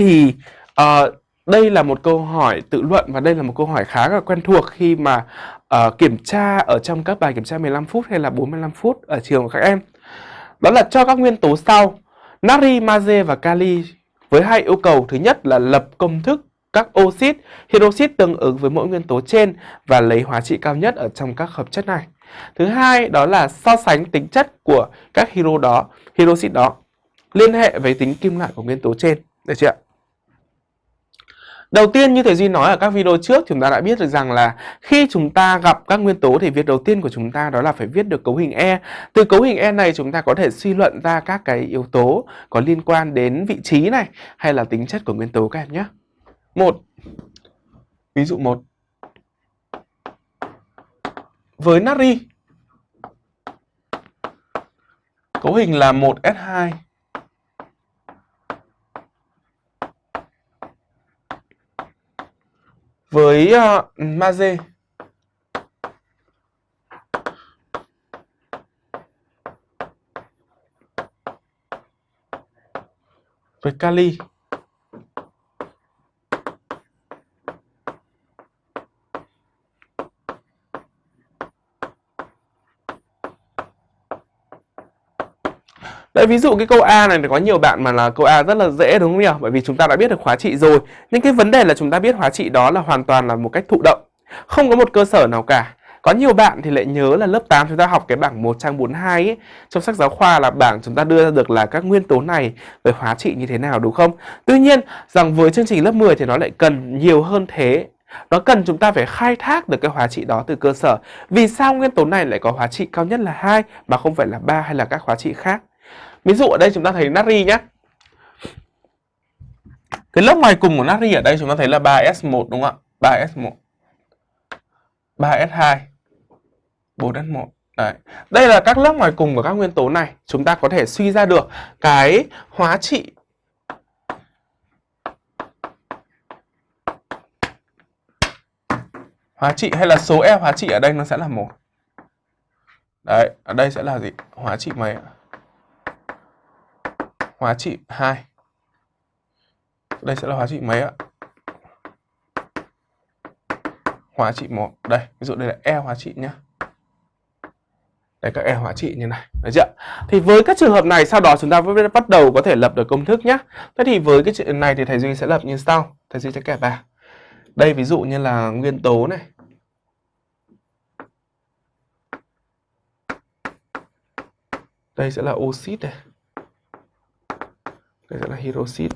thì uh, đây là một câu hỏi tự luận và đây là một câu hỏi khá là quen thuộc khi mà uh, kiểm tra ở trong các bài kiểm tra 15 phút hay là 45 phút ở trường của các em. Đó là cho các nguyên tố sau natri, magie và kali với hai yêu cầu thứ nhất là lập công thức các oxit, hydroxit tương ứng với mỗi nguyên tố trên và lấy hóa trị cao nhất ở trong các hợp chất này. Thứ hai đó là so sánh tính chất của các hydro đó, hydroxit đó liên hệ với tính kim loại của nguyên tố trên. Được chưa ạ? Đầu tiên như thầy Duy nói ở các video trước chúng ta đã biết được rằng là khi chúng ta gặp các nguyên tố thì việc đầu tiên của chúng ta đó là phải viết được cấu hình E. Từ cấu hình E này chúng ta có thể suy luận ra các cái yếu tố có liên quan đến vị trí này hay là tính chất của nguyên tố các em nhé. Một, Ví dụ một Với natri Cấu hình là 1S2 với ờ, uh, magie với kali. Đấy, ví dụ cái câu A này thì có nhiều bạn mà là câu A rất là dễ đúng không nhỉ? Bởi vì chúng ta đã biết được hóa trị rồi. Nhưng cái vấn đề là chúng ta biết hóa trị đó là hoàn toàn là một cách thụ động. Không có một cơ sở nào cả. Có nhiều bạn thì lại nhớ là lớp 8 chúng ta học cái bảng 1 trang 42 ấy, trong sách giáo khoa là bảng chúng ta đưa ra được là các nguyên tố này về hóa trị như thế nào đúng không? Tuy nhiên rằng với chương trình lớp 10 thì nó lại cần nhiều hơn thế. Nó cần chúng ta phải khai thác được cái hóa trị đó từ cơ sở. Vì sao nguyên tố này lại có hóa trị cao nhất là hai mà không phải là ba hay là các hóa trị khác? Ví dụ ở đây chúng ta thấy natri nhé. Cái lớp ngoài cùng của natri ở đây chúng ta thấy là 3S1 đúng không ạ? 3S1. 3S2. 4S1. Đấy. Đây là các lớp ngoài cùng của các nguyên tố này. Chúng ta có thể suy ra được cái hóa trị hóa trị hay là số E hóa trị ở đây nó sẽ là một. Đấy, ở đây sẽ là gì? Hóa trị mấy ạ? Hóa trị 2 đây sẽ là hóa trị mấy ạ? Hóa trị 1 đây, ví dụ đây là e hóa trị nhá. Đây, các e hóa trị như này. Được chưa thì với các trường hợp này, sau đó chúng ta mới bắt đầu có thể lập được công thức nhé thế thì với cái chuyện này thì thầy duy sẽ lập như sau. Thầy duy sẽ kẹp vào đây, ví dụ như là nguyên tố này. Đây sẽ là oxit này đây sẽ là hydroxit